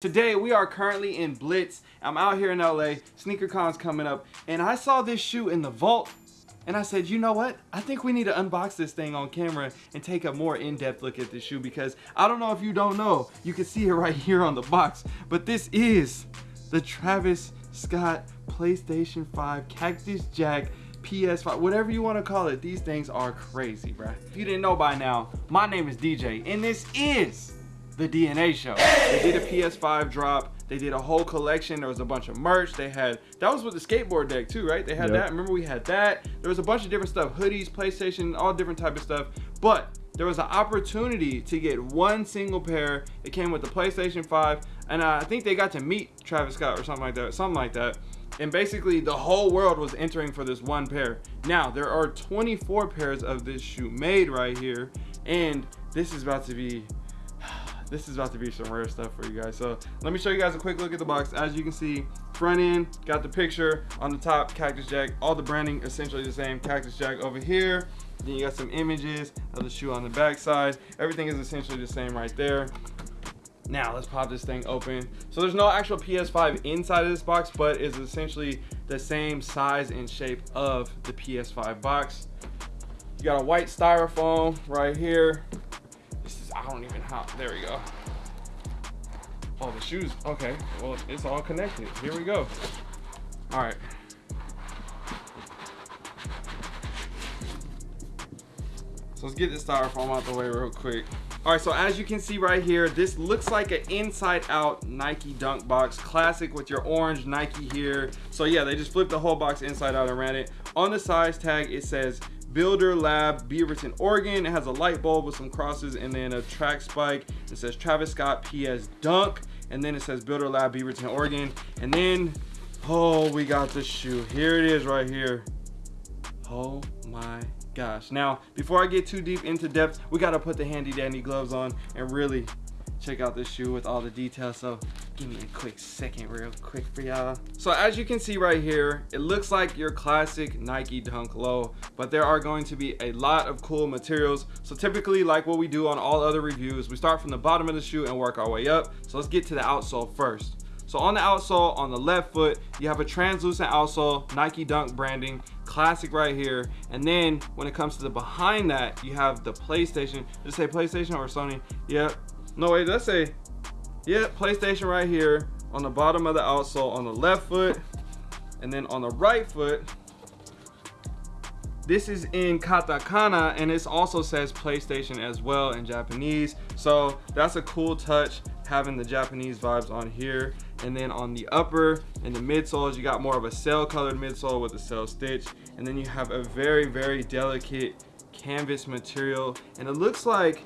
Today we are currently in Blitz. I'm out here in LA, sneaker SneakerCon's coming up, and I saw this shoe in the vault and I said, you know what? I think we need to unbox this thing on camera and take a more in-depth look at this shoe because I don't know if you don't know, you can see it right here on the box, but this is the Travis Scott PlayStation 5 Cactus Jack PS5, whatever you want to call it. These things are crazy, bruh. If you didn't know by now, my name is DJ and this is the DNA show. They did a PS5 drop. They did a whole collection. There was a bunch of merch. They had, that was with the skateboard deck too, right? They had yep. that. Remember we had that. There was a bunch of different stuff, hoodies, PlayStation, all different type of stuff. But there was an opportunity to get one single pair. It came with the PlayStation 5. And I think they got to meet Travis Scott or something like that, something like that. And basically the whole world was entering for this one pair. Now there are 24 pairs of this shoe made right here. And this is about to be this is about to be some rare stuff for you guys. So let me show you guys a quick look at the box. As you can see, front end, got the picture on the top, Cactus Jack. All the branding essentially the same, Cactus Jack over here. Then you got some images of the shoe on the back side. Everything is essentially the same right there. Now let's pop this thing open. So there's no actual PS5 inside of this box, but it's essentially the same size and shape of the PS5 box. You got a white styrofoam right here. Don't even have, there we go. Oh, the shoes, okay. Well, it's all connected. Here we go. All right. So let's get this styrofoam out the way real quick. All right, so as you can see right here, this looks like an inside out Nike dunk box, classic with your orange Nike here. So yeah, they just flipped the whole box inside out and ran it. On the size tag, it says Builder Lab Beaverton, Oregon. It has a light bulb with some crosses and then a track spike. It says Travis Scott PS Dunk. And then it says Builder Lab Beaverton, Oregon. And then, oh, we got the shoe. Here it is right here. Oh my gosh. Now, before I get too deep into depth, we got to put the handy dandy gloves on and really check out this shoe with all the details. So give me a quick second real quick for y'all. So as you can see right here, it looks like your classic Nike Dunk Low, but there are going to be a lot of cool materials. So typically like what we do on all other reviews, we start from the bottom of the shoe and work our way up. So let's get to the outsole first. So on the outsole, on the left foot, you have a translucent outsole, Nike Dunk branding, classic right here. And then when it comes to the behind that, you have the PlayStation. It say PlayStation or Sony? Yep, no, wait, let's say, yeah, PlayStation right here on the bottom of the outsole on the left foot. And then on the right foot, this is in katakana and it also says PlayStation as well in Japanese. So that's a cool touch having the Japanese vibes on here. And then on the upper and the midsoles, you got more of a sail colored midsole with a sail stitch. And then you have a very, very delicate canvas material. And it looks like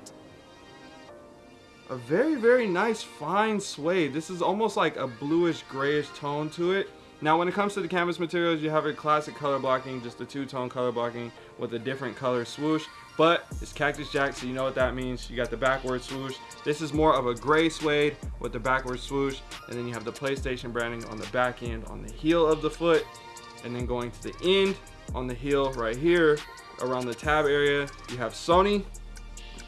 a very, very nice fine suede. This is almost like a bluish grayish tone to it. Now when it comes to the canvas materials, you have a classic color blocking, just a two-tone color blocking with a different color swoosh. But it's Cactus Jack, so you know what that means. You got the backward swoosh. This is more of a gray suede with the backward swoosh. And then you have the PlayStation branding on the back end on the heel of the foot. And then going to the end on the heel right here around the tab area, you have Sony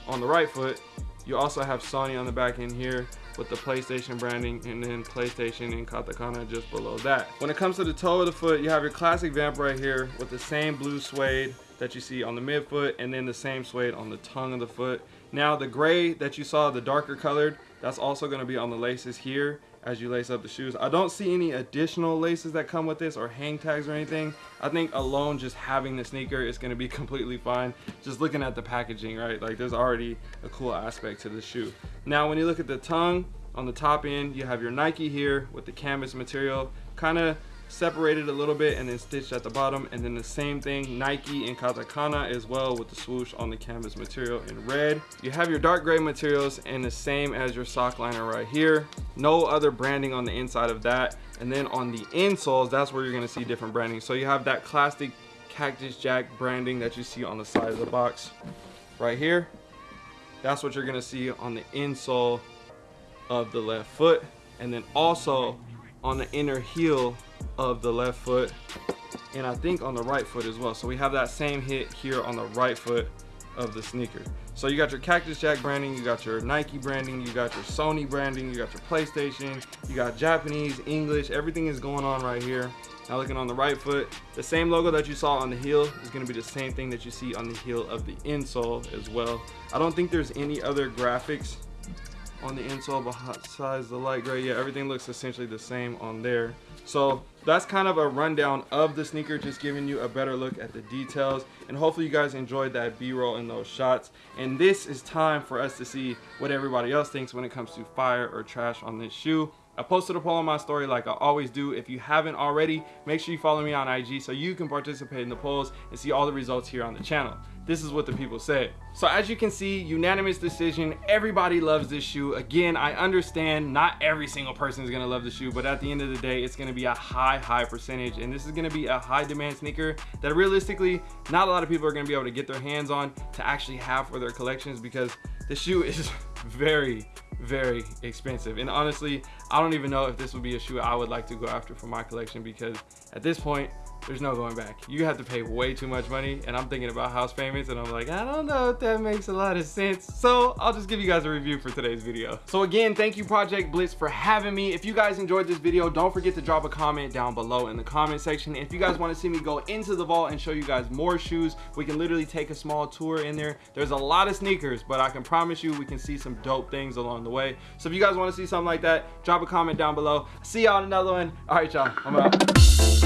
on the right foot you also have Sony on the back end here with the PlayStation branding and then PlayStation and katakana just below that. When it comes to the toe of the foot, you have your classic vamp right here with the same blue suede that you see on the midfoot and then the same suede on the tongue of the foot. Now the gray that you saw, the darker colored, that's also gonna be on the laces here as you lace up the shoes. I don't see any additional laces that come with this or hang tags or anything. I think alone just having the sneaker is gonna be completely fine. Just looking at the packaging, right? Like there's already a cool aspect to the shoe. Now when you look at the tongue, on the top end, you have your Nike here with the canvas material, kind of separated a little bit and then stitched at the bottom. And then the same thing Nike and katakana as well with the swoosh on the canvas material in red. You have your dark gray materials and the same as your sock liner right here. No other branding on the inside of that. And then on the insoles that's where you're going to see different branding. So you have that classic cactus jack branding that you see on the side of the box right here. That's what you're going to see on the insole of the left foot. And then also on the inner heel of the left foot and I think on the right foot as well. So we have that same hit here on the right foot of the sneaker. So you got your Cactus Jack branding, you got your Nike branding, you got your Sony branding, you got your PlayStation, you got Japanese, English, everything is going on right here. Now looking on the right foot, the same logo that you saw on the heel is gonna be the same thing that you see on the heel of the insole as well. I don't think there's any other graphics on the insole besides the light gray. Yeah, everything looks essentially the same on there. So that's kind of a rundown of the sneaker, just giving you a better look at the details. And hopefully you guys enjoyed that B-roll and those shots. And this is time for us to see what everybody else thinks when it comes to fire or trash on this shoe. I posted a poll on my story like I always do. If you haven't already, make sure you follow me on IG so you can participate in the polls and see all the results here on the channel. This is what the people said. So as you can see, unanimous decision. Everybody loves this shoe. Again, I understand not every single person is gonna love the shoe, but at the end of the day, it's gonna be a high, high percentage. And this is gonna be a high demand sneaker that realistically, not a lot of people are gonna be able to get their hands on to actually have for their collections because the shoe is very, very expensive. And honestly i don't even know if this would be a shoe i would like to go after for my collection because at this point there's no going back. You have to pay way too much money and I'm thinking about house payments and I'm like, I don't know if that makes a lot of sense. So I'll just give you guys a review for today's video. So again, thank you Project Blitz for having me. If you guys enjoyed this video, don't forget to drop a comment down below in the comment section. If you guys want to see me go into the vault and show you guys more shoes, we can literally take a small tour in there. There's a lot of sneakers, but I can promise you we can see some dope things along the way. So if you guys want to see something like that, drop a comment down below. See y'all in another one. All right, y'all. I'm out.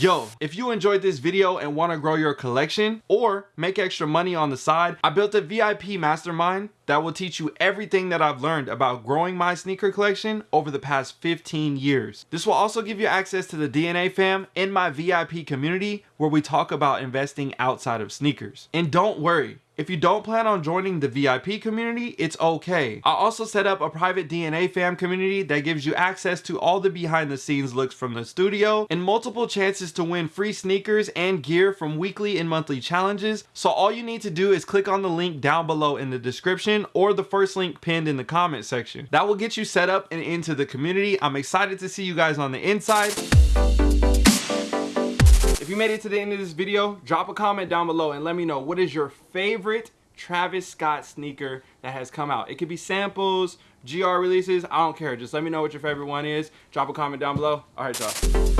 Yo, if you enjoyed this video and want to grow your collection or make extra money on the side, I built a VIP mastermind that will teach you everything that I've learned about growing my sneaker collection over the past 15 years. This will also give you access to the DNA fam in my VIP community where we talk about investing outside of sneakers. And don't worry, if you don't plan on joining the VIP community, it's okay. I also set up a private DNA fam community that gives you access to all the behind the scenes looks from the studio and multiple chances to win free sneakers and gear from weekly and monthly challenges. So all you need to do is click on the link down below in the description or the first link pinned in the comment section. That will get you set up and into the community. I'm excited to see you guys on the inside you made it to the end of this video, drop a comment down below and let me know what is your favorite Travis Scott sneaker that has come out. It could be samples, GR releases, I don't care. Just let me know what your favorite one is. Drop a comment down below. All right, y'all.